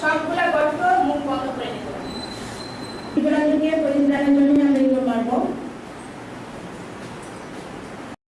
সবগুলা গল্প মুখ বন্ধ করে নিতে পারি পরিত্রাণের জন্য